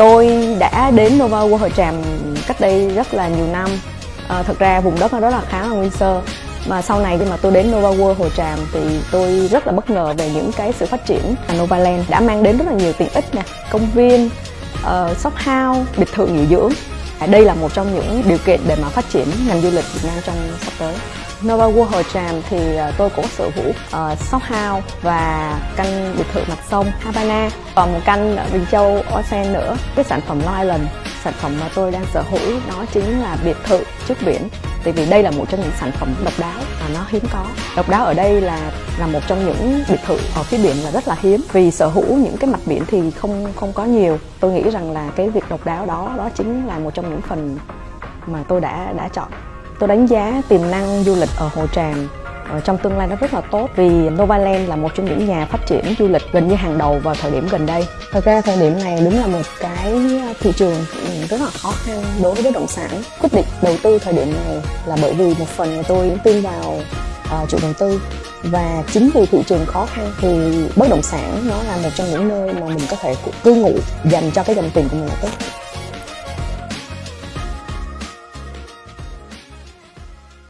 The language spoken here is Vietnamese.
tôi đã đến Nova World hội Tràm cách đây rất là nhiều năm. À, thật ra vùng đất nó rất là khá là nguyên sơ. Mà sau này khi mà tôi đến Nova World Hồ Tràm thì tôi rất là bất ngờ về những cái sự phát triển Nova Land đã mang đến rất là nhiều tiện ích nè. Công viên uh, shop house biệt thự nghỉ dưỡng. À, đây là một trong những điều kiện để mà phát triển ngành du lịch Việt Nam trong sắp tới. Nova World Hồ Tràm thì à, tôi cũng sở hữu à, uh, shop house và căn biệt thự mặt sông Havana còn một căn ở Bình Châu Ocean nữa cái sản phẩm Long Island sản phẩm mà tôi đang sở hữu đó chính là biệt thự trước biển. Tại vì đây là một trong những sản phẩm độc đáo và nó hiếm có. Độc đáo ở đây là là một trong những biệt thự ở phía biển là rất là hiếm. Vì sở hữu những cái mặt biển thì không không có nhiều. Tôi nghĩ rằng là cái việc độc đáo đó đó chính là một trong những phần mà tôi đã đã chọn. Tôi đánh giá tiềm năng du lịch ở hồ tràm Ờ, trong tương lai nó rất là tốt vì Novaland là một trong những nhà phát triển du lịch gần như hàng đầu vào thời điểm gần đây. Thật ra thời điểm này đúng là một cái ờ, thị trường ừ, rất là khó khăn đối với bất động sản. Quyết định đầu tư thời điểm này là bởi vì một phần là tôi tin vào uh, chủ đầu tư và chính vì thị trường khó khăn thì bất động sản nó là một trong những nơi mà mình có thể cư ngụ dành cho cái dòng tiền của mình là tốt